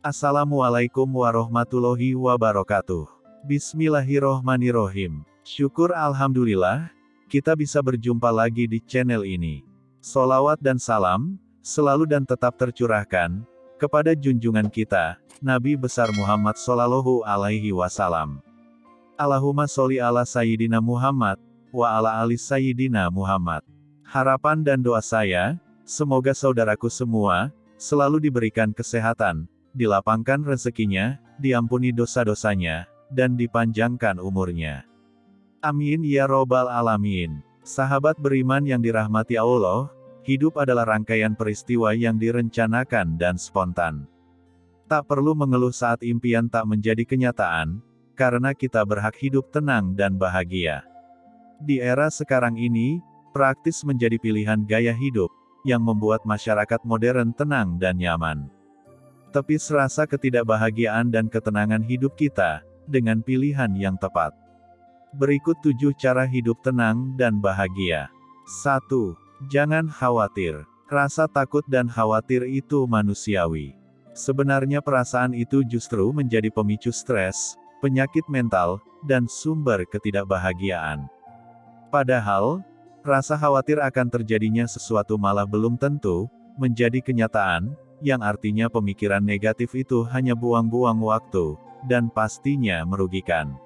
Assalamualaikum warahmatullahi wabarakatuh. Bismillahirrohmanirrohim. Syukur Alhamdulillah, kita bisa berjumpa lagi di channel ini. Solawat dan salam, selalu dan tetap tercurahkan, kepada junjungan kita, Nabi besar Muhammad Sallallahu Alaihi Wasallam. Allahumma sholli ala Sayyidina Muhammad, wa ala ali Sayyidina Muhammad. Harapan dan doa saya, semoga saudaraku semua, selalu diberikan kesehatan, dilapangkan rezekinya, diampuni dosa-dosanya, dan dipanjangkan umurnya. Amin ya robbal alamin. Sahabat beriman yang dirahmati Allah, hidup adalah rangkaian peristiwa yang direncanakan dan spontan. Tak perlu mengeluh saat impian tak menjadi kenyataan, karena kita berhak hidup tenang dan bahagia. Di era sekarang ini, praktis menjadi pilihan gaya hidup, yang membuat masyarakat modern tenang dan nyaman. Tepis rasa ketidakbahagiaan dan ketenangan hidup kita, dengan pilihan yang tepat. Berikut tujuh cara hidup tenang dan bahagia. 1. Jangan khawatir. Rasa takut dan khawatir itu manusiawi. Sebenarnya perasaan itu justru menjadi pemicu stres, penyakit mental, dan sumber ketidakbahagiaan. Padahal, Rasa khawatir akan terjadinya sesuatu malah belum tentu menjadi kenyataan, yang artinya pemikiran negatif itu hanya buang-buang waktu, dan pastinya merugikan.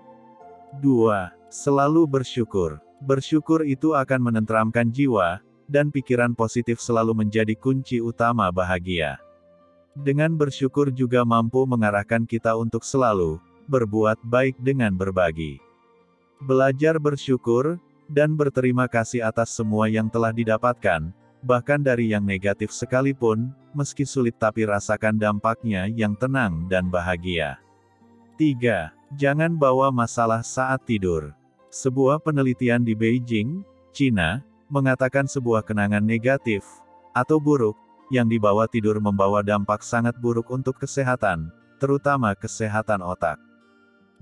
2. Selalu bersyukur. Bersyukur itu akan menenteramkan jiwa, dan pikiran positif selalu menjadi kunci utama bahagia. Dengan bersyukur juga mampu mengarahkan kita untuk selalu berbuat baik dengan berbagi. Belajar bersyukur, dan berterima kasih atas semua yang telah didapatkan, bahkan dari yang negatif sekalipun, meski sulit tapi rasakan dampaknya yang tenang dan bahagia. 3. Jangan bawa masalah saat tidur. Sebuah penelitian di Beijing, China, mengatakan sebuah kenangan negatif, atau buruk, yang dibawa tidur membawa dampak sangat buruk untuk kesehatan, terutama kesehatan otak.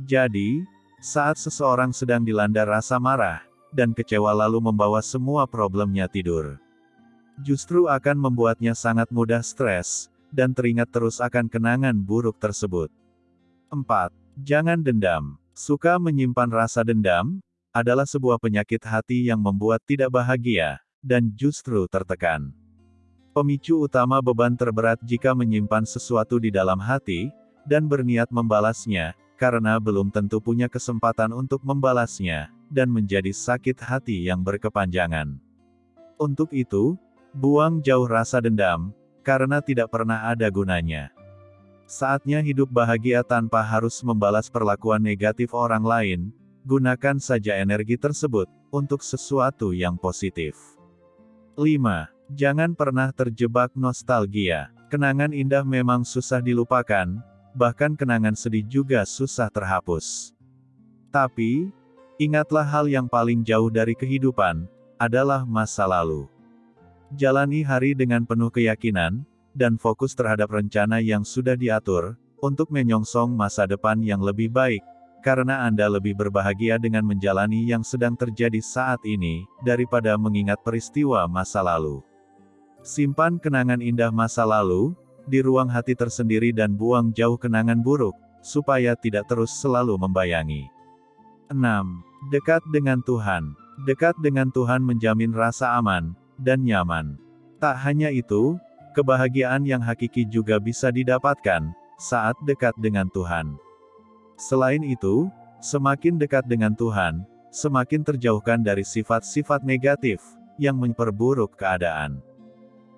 Jadi, saat seseorang sedang dilanda rasa marah, dan kecewa lalu membawa semua problemnya tidur. Justru akan membuatnya sangat mudah stres, dan teringat terus akan kenangan buruk tersebut. 4. Jangan dendam. Suka menyimpan rasa dendam, adalah sebuah penyakit hati yang membuat tidak bahagia, dan justru tertekan. Pemicu utama beban terberat jika menyimpan sesuatu di dalam hati, dan berniat membalasnya, karena belum tentu punya kesempatan untuk membalasnya, dan menjadi sakit hati yang berkepanjangan. Untuk itu, buang jauh rasa dendam, karena tidak pernah ada gunanya. Saatnya hidup bahagia tanpa harus membalas perlakuan negatif orang lain, gunakan saja energi tersebut, untuk sesuatu yang positif. 5. Jangan pernah terjebak nostalgia. Kenangan indah memang susah dilupakan, bahkan kenangan sedih juga susah terhapus. Tapi, Ingatlah hal yang paling jauh dari kehidupan, adalah masa lalu. Jalani hari dengan penuh keyakinan, dan fokus terhadap rencana yang sudah diatur, untuk menyongsong masa depan yang lebih baik, karena Anda lebih berbahagia dengan menjalani yang sedang terjadi saat ini, daripada mengingat peristiwa masa lalu. Simpan kenangan indah masa lalu, di ruang hati tersendiri dan buang jauh kenangan buruk, supaya tidak terus selalu membayangi. 6. Dekat dengan Tuhan. Dekat dengan Tuhan menjamin rasa aman dan nyaman. Tak hanya itu, kebahagiaan yang hakiki juga bisa didapatkan saat dekat dengan Tuhan. Selain itu, semakin dekat dengan Tuhan, semakin terjauhkan dari sifat-sifat negatif yang memperburuk keadaan.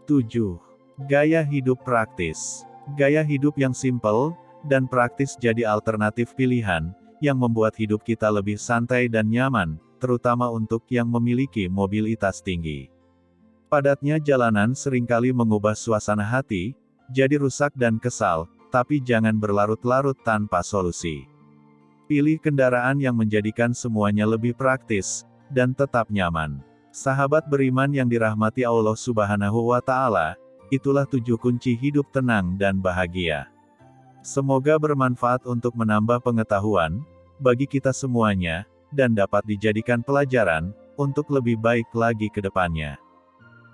7. Gaya hidup praktis. Gaya hidup yang simpel dan praktis jadi alternatif pilihan yang membuat hidup kita lebih santai dan nyaman, terutama untuk yang memiliki mobilitas tinggi. Padatnya jalanan sering kali mengubah suasana hati, jadi rusak dan kesal, tapi jangan berlarut-larut tanpa solusi. Pilih kendaraan yang menjadikan semuanya lebih praktis, dan tetap nyaman. Sahabat beriman yang dirahmati Allah Subhanahu wa Ta'ala, itulah tujuh kunci hidup tenang dan bahagia. Semoga bermanfaat untuk menambah pengetahuan, bagi kita semuanya, dan dapat dijadikan pelajaran, untuk lebih baik lagi ke depannya.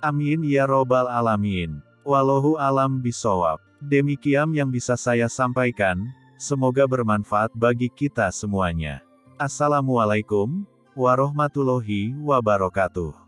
Amin ya robbal alamin. Wallahu alam bisawab. Demikian yang bisa saya sampaikan, semoga bermanfaat bagi kita semuanya. Assalamualaikum warahmatullahi wabarakatuh.